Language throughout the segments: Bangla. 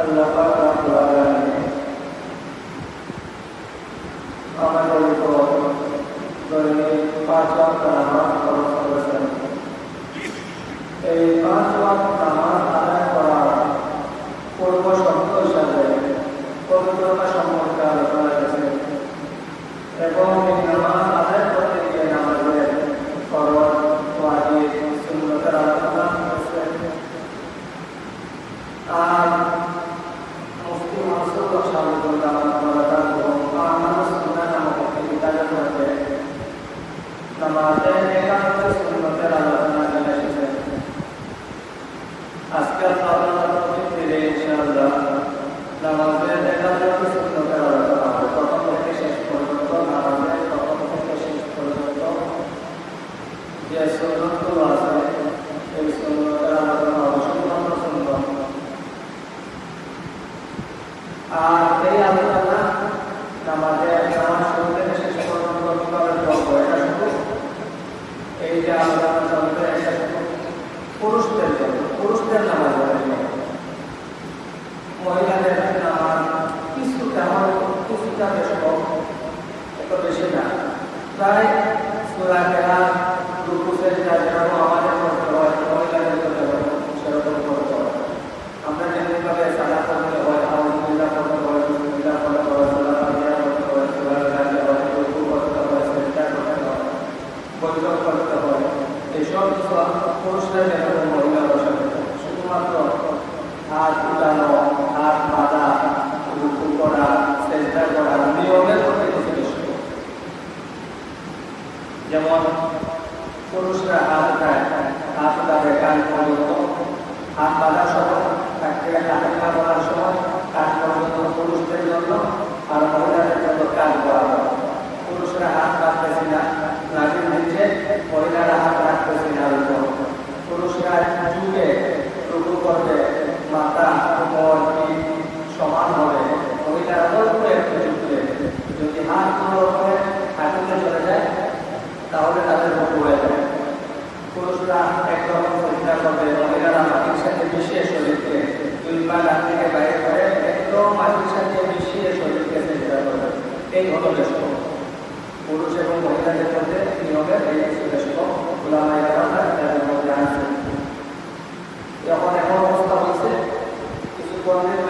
Allah Taala telah memberi kami pasal আজকে আপনারা ফিরে ইনশাআল্লাহ নামাজের দেখা যাবে সুন্দর dai মিশিয়ে শরীরকে কিংবা নাতিকে বাইরে করে একদম মাটির সাথে মিশিয়ে শরীরকে চেষ্টা করবে এই হলো ব্যস্ত পুরুষ এবং মহিলাদের মধ্যে নিয়মে এই ব্যস্ত খোলামাই কথা তাদের মধ্যে আছে যখন এমন অবস্থা হয়েছে কিছু কর্মীর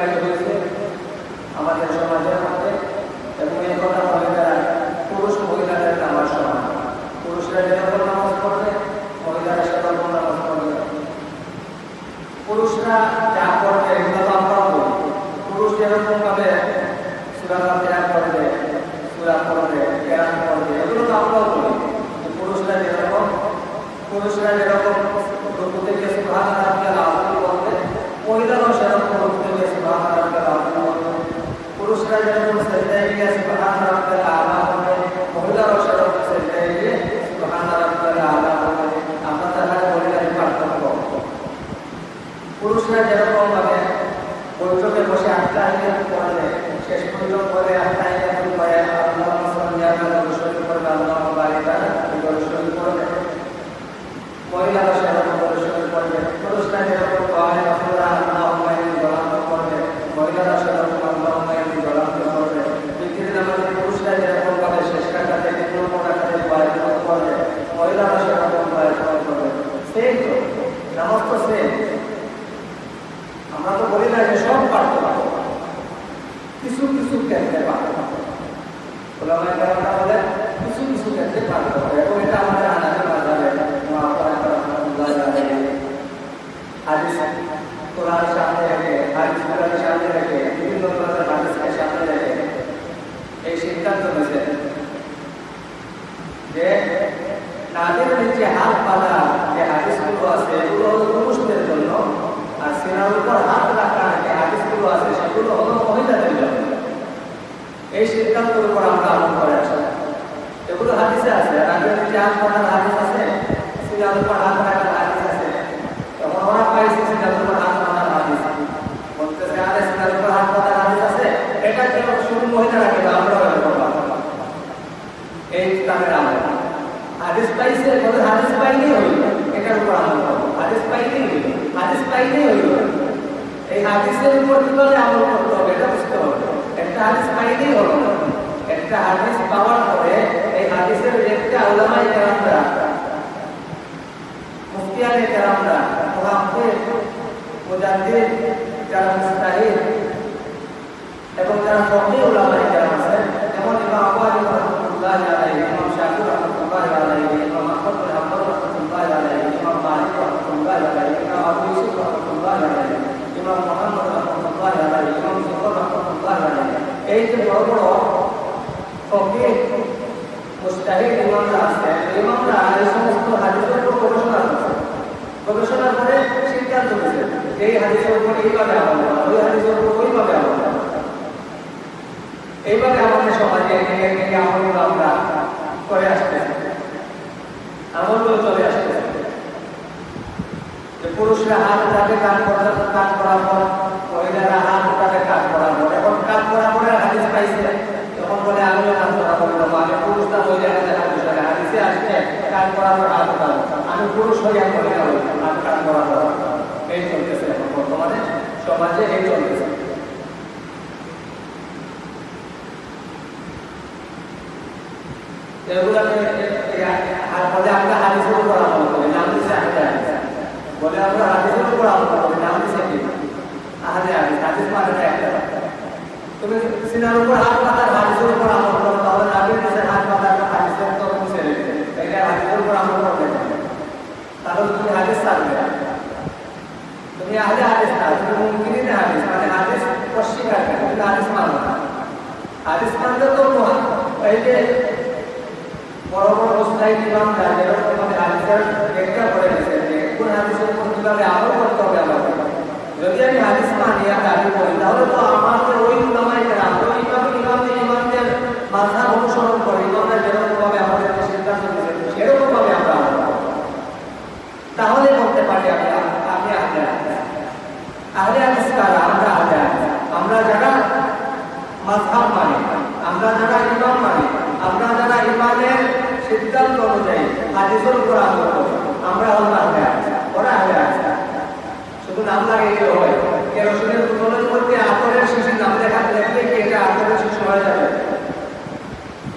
এগুলো হলো মহিলাদের জন্য এই সিদ্ধান্তের উপর আমরা আমল করে আসলাম এগুলো হাদিসে আছে। আর আগে যদি আম হাদিস আছে সিরিয়াল উপর হাত রাখার হাদিস আছে। তখন ওরা পাইছে সিরিয়াল উপর হাত রাখার হাদিস। বলতেছে, আরে সিরিয়াল উপর হাত রাখার হাদিস আছে? এটা কেন শুধু মহিলারা কেন আমরা এই তাদের আমল। হাদিস পাইছে হাদিস পাইলেই হইল। এটার উপর আমল হাদিস পাইলেই হইল। হাদিস পাইলেই হইল। এই হাদিসের উপর কীভাবে আমল করতে হবে, এটা বুঝতে হবে। একটা হাদিস একটা হাদিস পাওয়ার পরে এই হাদিসের রেটটা আলামাই কেরামরা, মুফতিয়ানে কেরামরা মহাম্পের মুজাদ্দিদ, যারা মুস্তাহিদ এবং যারা ফকির এই যে বড় বড় ফকিহ মুস্তাহিদ ইমামরা আছে, ইমামরা এই সমস্ত হাদিসের উপর গবেষণা করছে গবেষণা করে সিদ্ধান্ত নিয়েছে, এই হাদিসের উপর এইভাবে আমল ওই হাদিসের উপর ওইভাবে আমল এইভাবে আমাদের সমাজে একে আমলগুলো আমরা করে আসতেছি আমলগুলো চলে আসতেছে যে পুরুষরা হাত উঠাবে কাজ করার কাজ করার পর, মহিলারা হাত উঠাবে কাজ করার পর, এখন কাজ করার পরে হাদিস পাইছে তখন বলে আমিও কাজ করা করব আমি পুরুষরা মহিলারা হাত উঠাবে হাদিসে আসছে কাজ করার পর হাত উঠাবো আমি পুরুষ হইয়া মহিলা হই হাত কাজ করার পর এই চলতেছে এখন বর্তমানে এগুলাকে আমরা হাদিসের উপর আমল করি নাম দিছে আহলে বলে আমরা হাদিসের তুমি সিনার উপর হাত পাতার হাদিসের উপর আমল করো তাহলে নাবির কাছে হাত পাতার হাদিসের তো তুমি হাদিস ছাড়বে। মানে মানো কোন যদি মানি করি তাহলে তো আমাদের ওই উলামাই কেরাম, ওই ইমাম ইমামদের ইমামদের মাথা অনুসরণ করে ইমামরা যেরকম ভাবে আমাদেরকে সিদ্ধান্ত দিয়েছে সেরকম ভাবে আমরা আমল করব। তাহলে বলতে পারি আমি আমি আহলে হাদিস আহলে হাদিস কারা আমরা আহলে আমরা যারা মাযহাব মানি, আমরা যারা ইমাম মানি, আমরা যারা ইমামের সিদ্ধান্ত অনুযায়ী হাদিসের উপর আমল আমরা হলাম আহলে ওরা আহলে শুধু নাম লাগে হয়। কেরোসিনের বোতলের মধ্যে আতরের শিশি নাম লেখা দেখলে কি এটা আতরের শিশি হয়ে যাবে?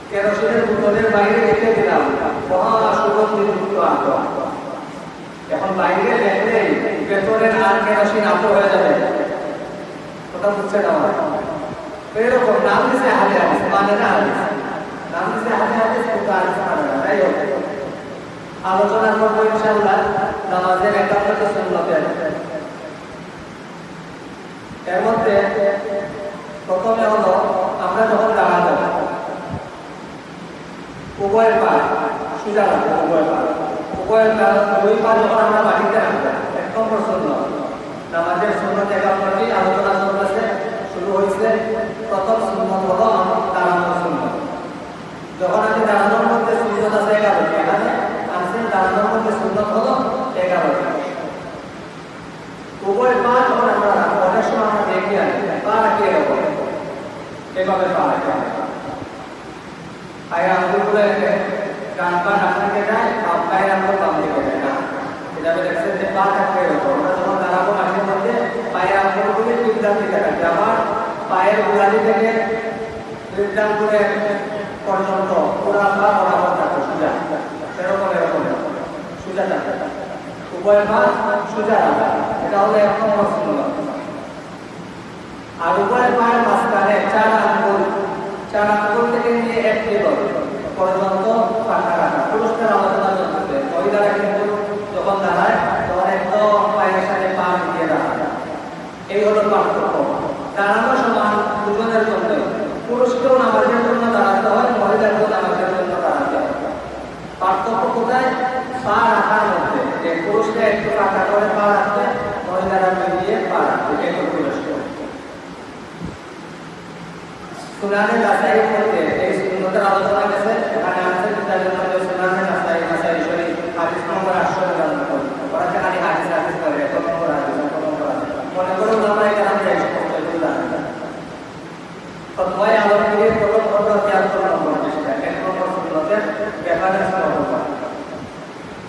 কেরোসিনের বোতলের বাইরে রেখে দিলাম, মহা সুগন্ধিযুক্ত আতর এখন বাইরে দেখলে ভেতরের আর কেরোসিন আতর হয়ে যাবে। কথা বুঝছে না এরকম নাম দিছে আহলে হাদিস মানে না নাম দিছে আহলে হাদিস কিন্তু হাদিস মানে না তাই আলোচনা করব ইনশাআল্লাহ। নামাজের একাত্তর সুন্নতের। এর মধ্যে প্রথমে হলো, আমরা যখন দাঁড়াবো, উভয়ের পা, সোজা রাখব পা। উভয়ের পা দুই পা যখন আমরা মাটিতে রাখব নম্বর সুন্নত নামাজের সুন্নত একাত্তরটি আলোচনা চলতেছে শুরু হয়েছে প্রথম সুন্নত হলো দাঁড়ানোর সুন্নত যখন আমি দাঁড়ানোর মধ্যে সুন্নত আছে এগারোটি এখানে আনছেন দাঁড়ানোর মধ্যে সুন্নত হলো এগারোটি উভয় পা যখন আমরা অনেক সময় আমরা দেখি আর পা রাখি এরকম এভাবে পা রাখি পায়ে আঙ্গুলগুলো এনে ডান পা দিকে যায় পায়ের আঙ্গুল বাম দিকে যায় এভাবে দেখছেন যে পায়ের করে পর্যন্ত পুরা পা বরাবর থাকবে এটা হলো এক নম্বর সুন্নত আর উভয় পায়ের মাঝখানে চার আঙ্গুল চার আঙ্গুল থেকে নিয়ে এক টেবল। পর্যন্ত পাখা রাখা পুরস্কার আলোচনা চলতেছে মহিলারা কিন্তু যখন দাঁড়ায় তখন একদম পায়ের সাথে পা দিয়ে দাঁড়ায় এই হলো পার্থক্য দাঁড়ানো সমান দুজনের জন্য পুরুষকেও নামাজের জন্য দাঁড়াতে হয়, মহিলাকেও নামাজের জন্য দাঁড়াতে হয়। পার্থক্য কোথায়? পা রাখার মধ্যে। যে পুরুষকে একটু পাকা করে পা রাখবে, মহিলারা মিলিয়ে পা রাখবে হলো পুরস্কার সুনানে নাসাই মধ্যে এই সুন্নতের আলোচনা গেছে। এখানে আছে কিতাবের মধ্যে সুনানে নাসাই নাসাই শরীফ, হাদিস নম্বর 800 ওরা খালি হাদিস হাদিস করে কত নম্বর হাদিস কত নম্বর হাদিস। মনে করো আমরা এটা আমরা এই সমস্ত এগুলো ফতোয়ায়ে আলমগীরের প্রথম খন্ড 73 নম্বর পৃষ্ঠা এক নম্বর সুন্নতের ব্যাপারে নম্বর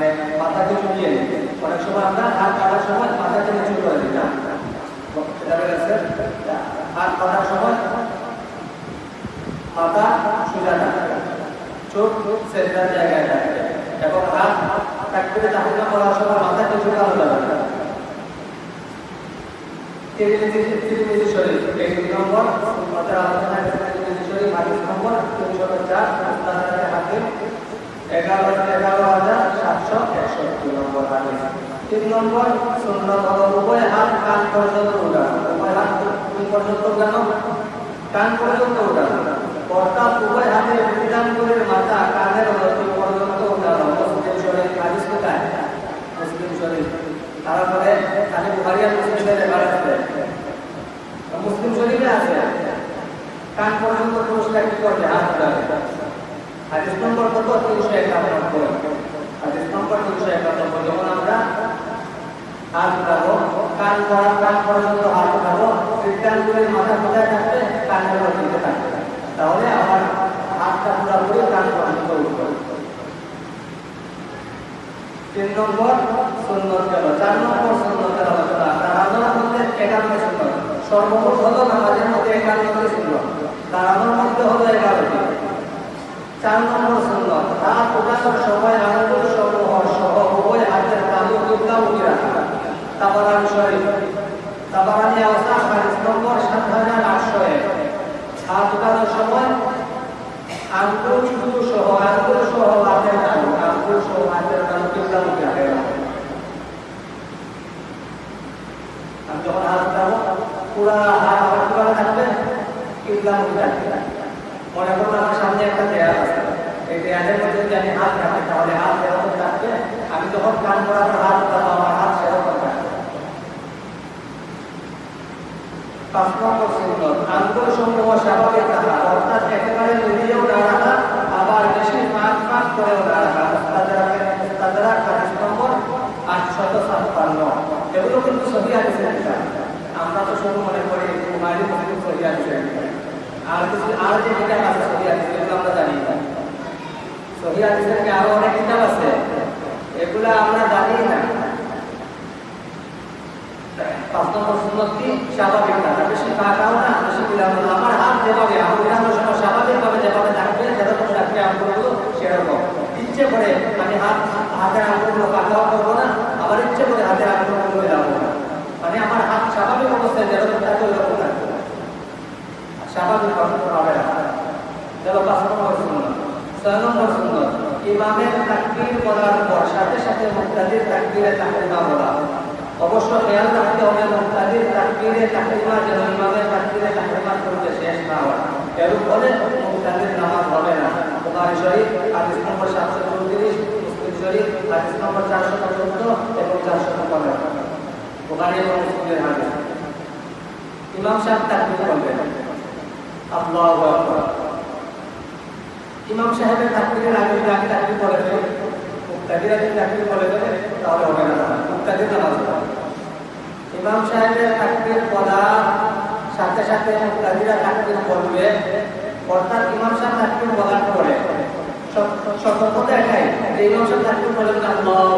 মানে মাথাকে চুলিয়ে নিই। অনেক সময় আমরা হাত কাটার সময় মাথাকে নিচু করে দিই। না? হাত কাটার সময় মাথা সোজা থাকবে চোখ সেন্টার জায়গায় থাকবে এবং হাত তাকবিরে তাহলে করার সময় মাথাকে ঝুঁকানো যাবে না। তিরমিজি শরীফ এই নম্বর সুন্নতের আলোচনা তিরমিজি শরীফ হাদিস নম্বর তিনশো মুস্তাদারে হাকিম এগারো হাজার সাতশো একষট্টি নম্বর তিন নম্বর সুন্নত হলো উভয় হাত কান মুসলিম শরীফ হাদিস মুসলিম শরীফ। তারপরে খালি আর আছে। কান পর্যন্ত পুরস্কার কি করবে? হাত হাদিস নম্বর কত তিনশো একানব্বই হাদিস নম্বর যখন আমরা হাত উঠাবো কান করা কান পর্যন্ত হাত উঠাবো সিদ্ধান্তের মাথা কোথায় থাকবে কানের মধ্যে থাকবে তাহলে আমার হাতটা পুরোপুরি কান পর্যন্ত উঠবে তিন নম্বর সুন্নত গেল চার নম্বর সুন্নতের আলোচনা দাঁড়ানোর মধ্যে একান্ন সুন্নত সর্বমোট হলো নামাজের মধ্যে একান্নটি সুন্নত দাঁড়ানোর মধ্যে হলো এগারোটি চার নম্বর সুন্নত হাত উঠানোর সময় আঙুল সমূহ সহ উভয় হাতের তালু কিবলা উঠে রাখা তাবারানি শরীফ তাবারানি আওসাফ হাদিস নম্বর সাত হাজার আটশো এক উঠানোর সময় আঙ্গুল শুধু সহ আঙ্গুল সহ হাতের তালু আঙ্গুল সহ হাতের তালু কিবলা উঠে রাখা যখন হাত পুরা হাত থাকবে কিবলা উঠে রাখবে মনে করুন আমার সামনে একটা দেয়াল আছে। এই দেয়ালের মধ্যে যদি আমি হাত রাখি, তাহলে হাত এরকম থাকবে আমি যখন কান করার হাত উঠাবো আমার হাত সেরকম থাকবে অর্থাৎ একেবারে মিলিয়েও না রাখা, আবার বেশি পাঁচ পাঁচ করেও না রাখা। তাছাড়া এগুলো কিন্তু আমরা তো শুধু মনে করি, কুমারী মুসলিম সহি আমরা থাকা হাত স্বাভাবিকভাবে যেভাবে থাকবে সেরকম। ইচ্ছে করে আমি হাত কাকাও করব না, আবার ইচ্ছে করে আঙ্গুলগুলো মেলাবো না। মানে আমার হাত স্বাভাবিক অবস্থায় যেরকম থাকবে ওইরকম থাকবে। স্বাভাবিক ভাবে রাখা গেল পাঁচ নম্বর সুন্নত ছয় নম্বর সুন্নত ইমামের তাকবীর বলার পর সাথে সাথে মুক্তাদির তাকবীরে তাকরিমা বলা অবশ্য খেয়াল রাখতে হবে, মুক্তাদির তাকবীরে তাকরিমা যেন ইমামের তাকবীরে তাকরিমা করতে শেষ না হয়। এর ফলে মুক্তাদির নামাজ হবে না। বুখারী শরীফ, হাদিস নম্বর সাতশো চৌত্রিশ, মুসলিম শরীফ, হাদিস নম্বর চারশো চোদ্দ এবং চারশো পনেরো। বুখারী এবং মুসলিমের হাদিস। ইমাম সাহেব তাকবীর আকবার ইমাম সাহেবের তাকবীরের আগে আগে তাকবীর পড়ে ফেলে মুক্তাদির আগে তাকবীর পড়ে ফেলে তাহলে হবে না। মুক্তাদির নামাজ ইমাম সাহেবের তাকবীর পড়ার সাথে সাথে মুক্তাদিরা তাকবীর পড়বে অর্থাৎ ইমাম সাহেব তাকবীর বলার পরে সতর্কতা এটাই যে ইমাম সাহেব তাকবীর পড়বেন আল্লাহু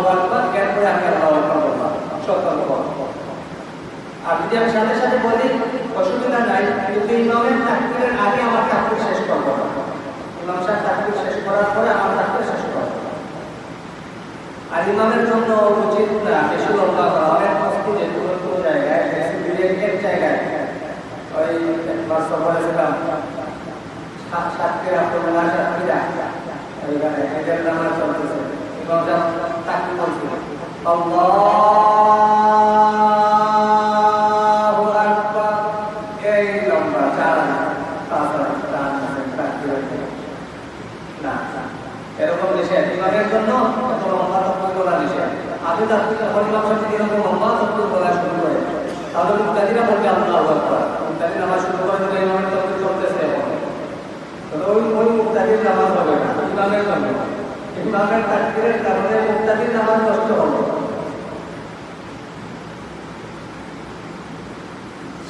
জ্ঞান করে আমি আল্লাহু সতর্ক আর যদি আমি সাথে সাথে বলি অসুবিধা নাই, কিন্তু ইমামের তাকবিরের আগে আমার তাকবির শেষ করব। না ইমাম সাহেব তাকবির শেষ করার পরে আমার তাকবির শেষ করব। আর ইমামের জন্য উচিত না, বেশি লম্বা করা অনেক মসজিদে কোনো কোনো জায়গায় বেশি বিলেটের জায়গায় ওই একবার সফরে ছিলাম সাত সাতক্ষীরা পনেরো সাতক্ষীরা ওইখানে এদের নামাজ চলতেছে ইমাম সাহেব তাকবীর বলছিল আল্লাহু আকবার এই লম্বা চার পাঁচ চার তাকবীর না এরকম নিষেধ ইমামের জন্য এত লম্বা তত্ত্ব বলা নিষেধ আমি তার থেকে হরিমাম সাথে এরকম লম্বা তত্ত্ব বলা শুরু করে তাহলে মুক্তাদিরা বলবে আল্লাহ আকবার মুক্তাদি নামাজ শুরু করে দিলে ইমামের তখন চলতেছে এখন তবে ওই ওই মুক্তাদির নামাজ হবে না ইমামের জন্য ইমামের তাকবীরের কারণে মুক্তাদির নামাজ নষ্ট হবে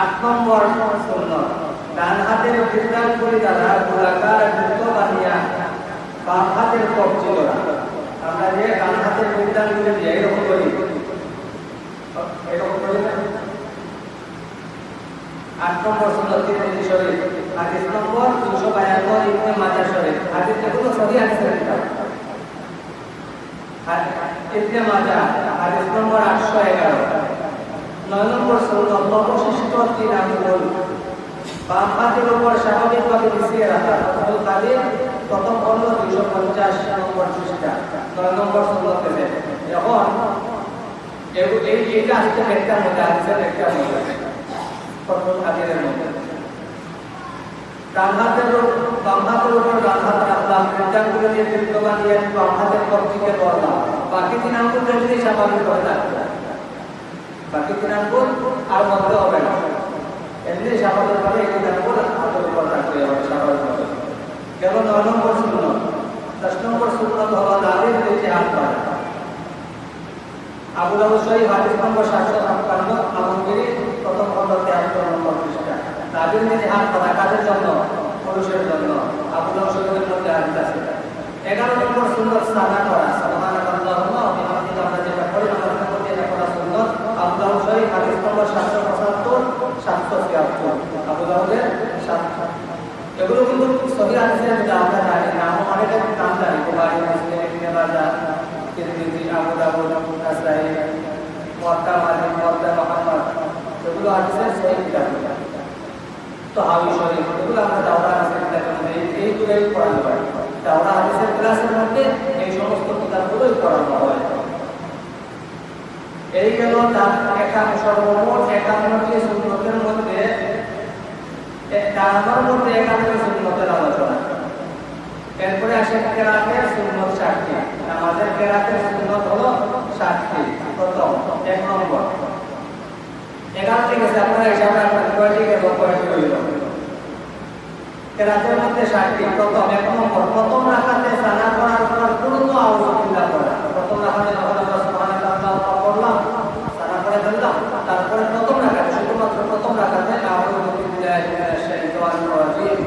আট নম্বর সুন্নত ডান হাতের করে গোলাকার বৃত্ত বানিয়া বাম হাতের কবজি করা আমরা যে ডান হাতের বৃদ্ধাঙ্গুলি দিয়ে এরকম করি। এরকম করি না? আট নম্বর আটশো এগারো। নয় রাখা প্রথম একটা আসছে একটা বাকি তিন আঙ্গুল যদি স্বাভাবিকভাবে রাখতে বাকি তিন আর মধ্যে হবে না। এমনি স্বাভাবিকভাবে এই তিন আঙ্গুল হাতের উপর রাখতে হবে কেবল নয় নম্বর শূন্য। দশ নম্বর শূন্য হলো দাঁড়িয়ে হাত বাড়া। আবু নম্বর সাতশো ছাপ্পান্ন আলমগিরি প্রথম খন্ড তেহাত্তর নম্বর পৃষ্ঠা। দাবির নিচে হাত বাড়া কাদের জন্য? পুরুষের জন্য। আবু শরীফের মধ্যে আছে এগারো নম্বর সুন্দর সাদা করা সাধারণ আল্লাহ বিহামদিকে আমরা যেটা করি আমাদের মধ্যে এটা করা সুন্দর শরীফ হাদিস নম্বর সাতশো পঁচাত্তর, সাতশো আবু দাউদের এগুলো কিন্তু সহি আমরা জানি নাম জানি মুসলিম, ইবনে তিরমিজি, আবু দাউদ মুহাম্মদ। এগুলো হাদিসের সহি কিতাব। তো হাবি শরীফ এগুলো আমরা হাদিসের কিতাবের মধ্যে এইগুলোই পড়ানো হয়। দাওরা হাদিসের ক্লাসের মধ্যে এই সমস্ত কিতাবগুলোই পড়ানো হয়। এই গেল তার একান্ন সর্বমোট একান্নটি সুন্নতের মধ্যে ডানার মধ্যে একান্নটি সুন্নতের আলোচনা। এরপরে আসে কেরাতের সুন্নত ষাটটি। আমাদের কেরাতের সুন্নত হলো প্রথম, এক নম্বর। ঠিক আছে আপনারা আপনার কয়টি এবং কয়টি হইল? কেরাতের মধ্যে ষাটটি। প্রথম, এক নম্বর। প্রথম রাখাতে সানা করার পর পূর্ণ আউযুবিল্লাহ করা। প্রথম রাখাতে যখন আমরা সুবহানাল্লাহ করলাম সানা তারপরে প্রথম রাখাতে, শুধুমাত্র প্রথম রাখাতে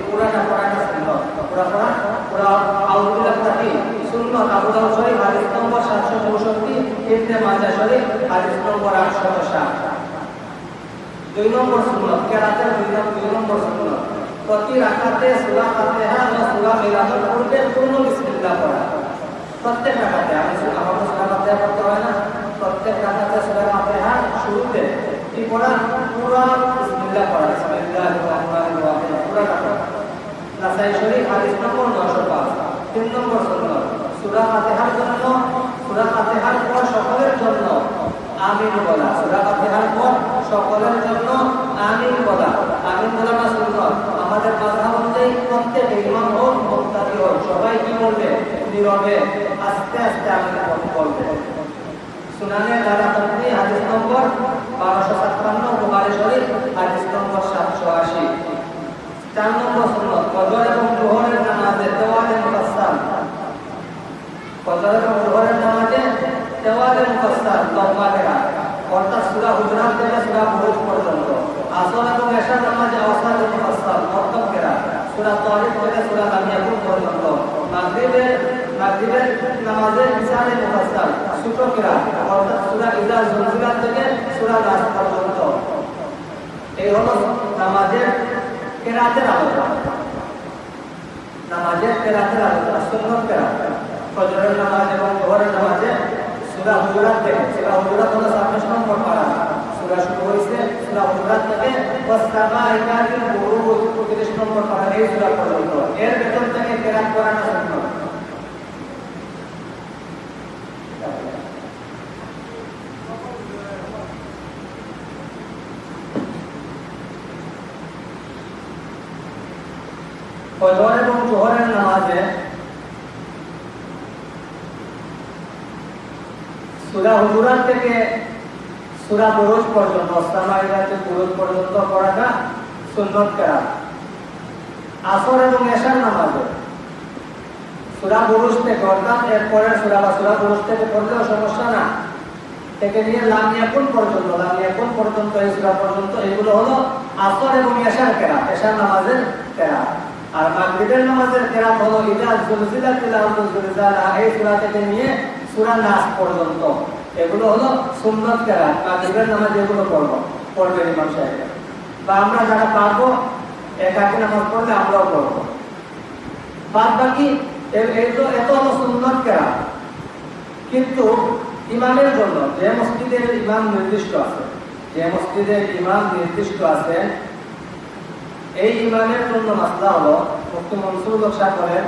পুরাটা পড়াটা সুন্নাত পুরা পড়া, পুরা আউযুবিল্লাহ কি? সুন্নাত, আবু শরীফ, হাদিস নম্বর 764 ইবনে মাজাহ শরীফ, হাদিস নম্বর 860 দুই নম্বর সুন্নত, কেরাতের দুই দুই নম্বর সুন্নত। প্রতি রাকাতে সূরা ফাতিহা ও সূরা মিলাদুল পূর্বে পূর্ণ বিসমিল্লাহ পড়া। প্রত্যেক রাকাতে আমি আমাকে সূরা ফাতিহা পড়তে হয় না। প্রত্যেক রাকাতে সূরা ফাতিহা শুরুতে কি পড়া পুরো বিসমিল্লাহ পড়া বিসমিল্লাহির রহমানির রহিম পুরোটা পড়া নাসাই শরীফ হাদিস নম্বর 905 তিন নম্বর সুন্নত সূরা ফাতিহার জন্য সূরা ফাতিহার পর সকলের জন্য আমিন বলা সূরা ফাতিহার পর সকলের জন্য আমিন বলা আমিন বলাটা সুন্নত আমাদের মাযহাব অনুযায়ী প্রত্যেক ইমাম হোক মুক্তাদি হোক সবাই কি বলবে নীরবে আস্তে আস্তে আমিন বলবে সুনানে দারাকাতনি হাদিস নম্বর 1257 বুখারী শরীফ, হাদিস নম্বর 780 চার নম্বর সুন্নত, ফজর এবং জোহরের নামাজে দেওয়ালে মুফাসসাল। ফজর এবং জোহরের নামাজে দেওয়ালে মুফাসসাল লম্বা কেরাত অর্থাৎ সূরা হুজুরাত থেকে সূরা বুরুজ পর্যন্ত। আসর এবং এশার নামাজে আওসাদ মুফাসসাল মর্তব কেরাত সূরা তারিক থেকে সূরা লামিয়াকুন পর্যন্ত। মাগরিবে মাগরিবের নামাজে ইসারে মুফাসসাল ছোট কেরাত অর্থাৎ সূরা ইজা জুলজিলাত থেকে সূরা নাস পর্যন্ত। এই হলো নামাজের কেরাতের আলোচনা নামাজের কেরাতের আলোচনা সুন্নত কেরাত। ফজরের নামাজ এবং জোহরের নামাজে সূরা হুজুরাত থেকে, সুরা হুজুরাত হলো ছাব্বিশ নম্বর পারা। সুরা শুরু হয়েছে সুরা হুজুরাত থেকে ওয়াসসামা ইকাতিল বুরুজ পঁয়ত্রিশ নম্বর পারা এই সুরা পর্যন্ত। এর ভেতর থেকে কেরাত করানো সুন্নত ফজর এবং জোহরের নামাজে সুরা হুজুরাত থেকে সুরা বুরুজ পর্যন্ত অস্তামাইরাতে বুরুজ পর্যন্ত পড়াটা সুন্নত করা। আসর এবং এশার নামাজে সুরা বুরুজ থেকে, অর্থাৎ এরপরের সুরা বা সুরা বুরুজ থেকে পড়লেও সমস্যা না। থেকে নিয়ে লামিয়াকুন পর্যন্ত লামিয়াকুন পর্যন্ত এই সুরা পর্যন্ত, এগুলো হলো আসর এবং এশার কেরা এশার নামাজের কেরা আর মাগরিবের নামাজের কেরাত হলো ইদা জুলজিলাতিল আরদু জুলজালা এই সূরা থেকে নিয়ে সূরা নাস পর্যন্ত। এগুলো হলো সুন্নাত কেরাত, মাগরিবের নামাজ এগুলো পড়ব, পড়বে ইমাম সাহেব। বা আমরা যারা পারব একাকি নামাজ পড়লে আমরাও পড়ব। বাদ বাকি এগুলো এত হলো সুন্নাত কেরাত। কিন্তু ইমামের জন্য যে মসজিদের ইমাম নির্দিষ্ট আছে, যে মসজিদের ইমাম নির্দিষ্ট আছে এই ইমানের জন্য মাসলা হলো মুক্তি মনসুর সাহেব বলেন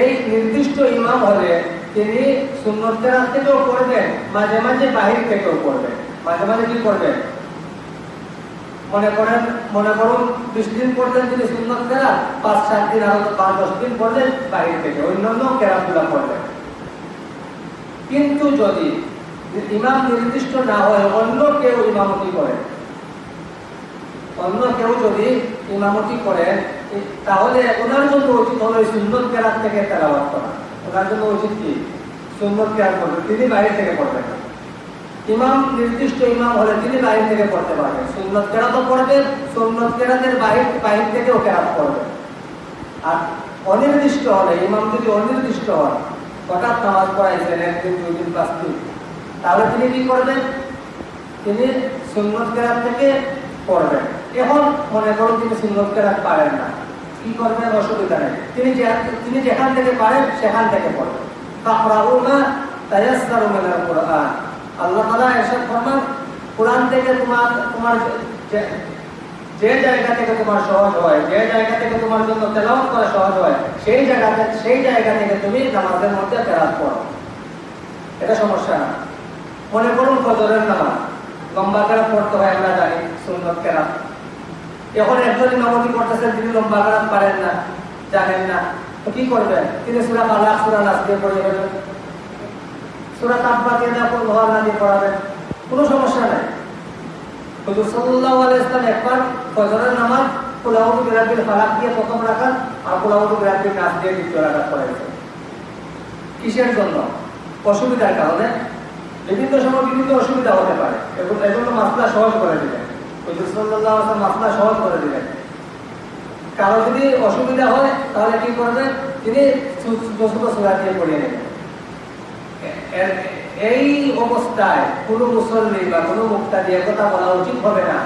এই নির্দিষ্ট ইমাম হলে তিনি সুন্নত কেরাত থেকেও পড়বেন, মাঝে মাঝে বাহির থেকেও পড়বেন। মাঝে মাঝে কি করবেন মনে করেন, মনে করুন, বিশ দিন পড়লেন তিনি সুন্নত কেরাত, পাঁচ, সাত দিন আরও পাঁচ, দশ দিন পড়লেন বাহির থেকে, অন্যান্য কেরাতগুলো পড়বেন কিন্তু যদি ইমাম নির্দিষ্ট না হয়, অন্য কেউ ইমামতি করে। অন্য কেউ যদি ইমামতি করেন তাহলে ওনার জন্য উচিত হলো সুন্দর কেরাত থেকে তেলাবাদ করা। ওনার জন্য উচিত কি? সুন্দর কেরাত করবে তিনি বাইরে থেকে পড়বেন ইমাম, নির্দিষ্ট ইমাম হলে তিনি বাইরে থেকে পড়তে পারবেন। সুন্নত কেরাতও পড়বেন, সুন্নত কেরাতের বাহির বাহির থেকেও কেরাত পড়বেন। আর অনির্দিষ্ট হলে, ইমাম যদি অনির্দিষ্ট হয় হঠাৎ নামাজ পড়াইছেন একদিন দুই দিন পাঁচ দিন, তাহলে তিনি কি করবেন? তিনি সুন্নত কেরাত থেকে পড়বেন। এখন মনে করুন তিনি সুন্নত কেরাত পারেন না। কি করবেন অসুবিধা নেই। তিনি তিনি যেখান থেকে পারেন, সেখান থেকে পড়বেন ফাকরাউনা তায়াসসারু মিনাল কুরআন। আল্লাহ তাআলা এরশাদ ফরমান, কোরআন থেকে তোমার তোমার যে জায়গা থেকে তোমার সহজ হয়, যে জায়গা থেকে তোমার জন্য তেলাওয়াত করা সহজ হয়, সেই জায়গা সেই জায়গা থেকে তুমি নামাজের মধ্যে তেলাওয়াত করো। এটা সমস্যা না। মনে করুন ফজরের নামাজ। লম্বা কেরাত পড়তে হয়, আমরা জানি, সুন্নত কেরাত এখন একজন ইমামতি করতেছেন তিনি লম্বা কেরাত পারেন না, জানেন না। কি করবেন? তিনি সুরা পালাক সুরা নাচ দিয়ে পড়ে যাবেন। সুরা তাব্বা দিয়ে না কোন না দিয়ে পড়াবেন। কোনো সমস্যা নাই। হুজুর সাল্লাল্লাহু আলাইহি ইসলাম একবার ফজরের নামাজ কুলাউদু বিরাবিল ফালাক দিয়ে প্রথম রাখাত আর কুলাউদু বিরাবিল নাচ দিয়ে দ্বিতীয় পড়াইছেন। কিসের জন্য? অসুবিধার কারণে বিভিন্ন সময় বিভিন্ন অসুবিধা হতে পারে। এবং এজন্য মাসলা সহজ করে দিলেন। সাল্লাল্লাহু মাসলা সহজ করে দিলেন। কারও যদি অসুবিধা হয়, তাহলে কি করবেন তিনি ছোট দিয়ে পড়িয়ে নেবেন এই অবস্থায় কোনো মুসল্লি বা কোনো মুক্তা দিয়ে কথা বলা উচিত হবে না।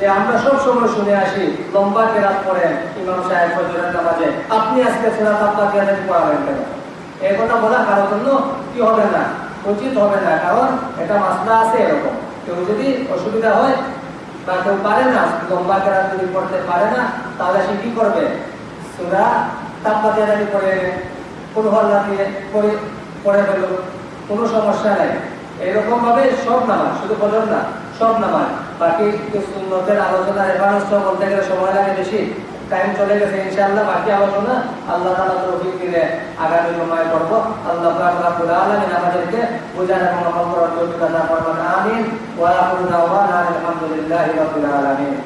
যে আমরা সব সময় শুনে আসি, লম্বা কেরাত পড়েন, ইমাম সাহেব ফজরের নামাজে, আপনি আজকে সুরা তাব্বা কেরাত পড়াবেন কেন? এই কথা বলা কারোর জন্য কি হবে না? উচিত হবে না কারণ এটা মাসলা আছে এরকম। কেউ যদি অসুবিধা হয় বা কেউ পারে না, লম্বা কেরাত যদি পড়তে পারে না, তাহলে সে কি করবে? সুরা তাব্বা কেরাতি পড়ে কোন হল্লা দিয়ে পড়ে পড়ে ফেলো কোনো সমস্যা নাই। এরকম ভাবে সব নামাজ, শুধু বলেন না, সব নামাজ। বাকি সুন্নতের আলোচনা রেফারেন্স বলতে গেলে সময় লাগে বেশি। টাইম চলে গেছে, ইনশাআল্লাহ, বাকি আলোচনা আল্লাহ তাআলা তৌফিক দিলে। আগামী সময় করব আল্লাহ পাক রব্বুল আলামিন আমাদেরকে বোঝার এবং আমল করার করুন। আমিন। ওয়া আলহামদুলিল্লাহি আলামিন।